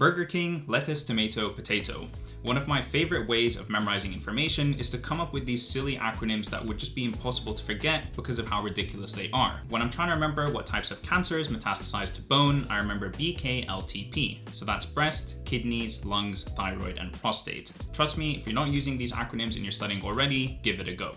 Burger King, lettuce, tomato, potato. One of my favorite ways of memorizing information is to come up with these silly acronyms that would just be impossible to forget because of how ridiculous they are. When I'm trying to remember what types of cancers metastasize to bone, I remember BKLTP. So that's breast, kidneys, lungs, thyroid, and prostate. Trust me, if you're not using these acronyms and you're studying already, give it a go.